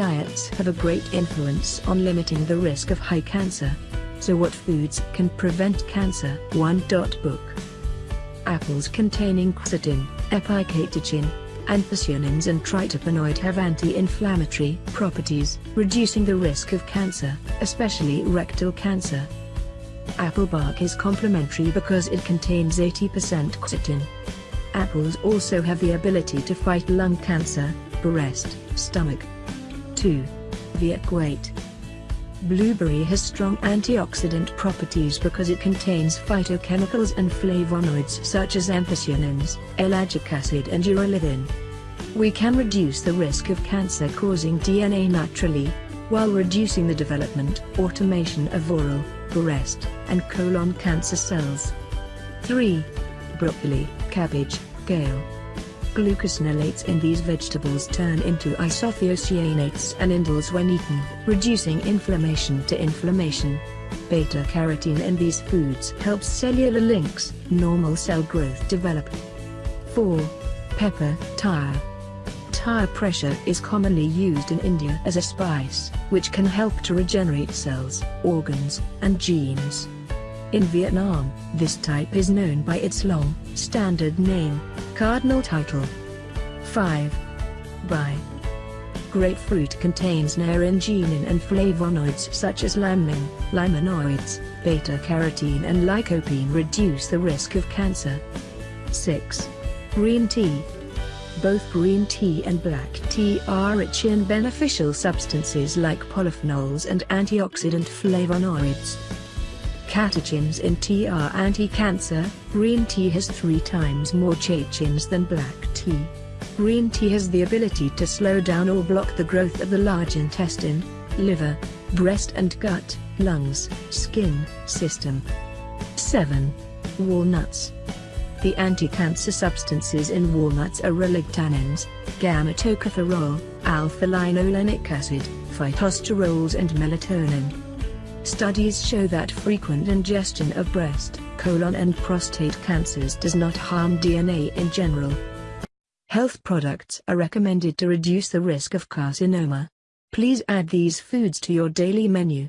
diets have a great influence on limiting the risk of high cancer. So what foods can prevent cancer? 1. Book Apples containing quercetin, epicatechin, anthocyanins and tryptopanoid have anti-inflammatory properties, reducing the risk of cancer, especially rectal cancer. Apple bark is complementary because it contains 80% quercetin. Apples also have the ability to fight lung cancer, breast, stomach. 2. Viet weight. Blueberry has strong antioxidant properties because it contains phytochemicals and flavonoids such as anthocyanins, ellagic acid and urolithin. We can reduce the risk of cancer-causing DNA naturally, while reducing the development, automation of oral, breast, and colon cancer cells. 3. Broccoli, cabbage, kale, Glucosinolates in these vegetables turn into isothiocyanates and indoles when eaten, reducing inflammation to inflammation. Beta-carotene in these foods helps cellular links, normal cell growth develop. 4. Pepper, thyre. Thyre pressure is commonly used in India as a spice, which can help to regenerate cells, organs, and genes. In Vietnam, this type is known by its long, standard name, cardinal title. 5. By Grapefruit contains naringenin and flavonoids such as laminin, limonoids, beta-carotene and lycopene reduce the risk of cancer. 6. Green tea. Both green tea and black tea are rich in beneficial substances like polyphenols and antioxidant flavonoids. Catechins in tea are anti-cancer, green tea has three times more catechins than black tea. Green tea has the ability to slow down or block the growth of the large intestine, liver, breast and gut, lungs, skin, system. 7. Walnuts. The anti-cancer substances in walnuts are ellagitannins, gamma-tocopherol, alpha-linolenic acid, phytosterols and melatonin. Studies show that frequent ingestion of breast, colon and prostate cancers does not harm DNA in general. Health products are recommended to reduce the risk of carcinoma. Please add these foods to your daily menu.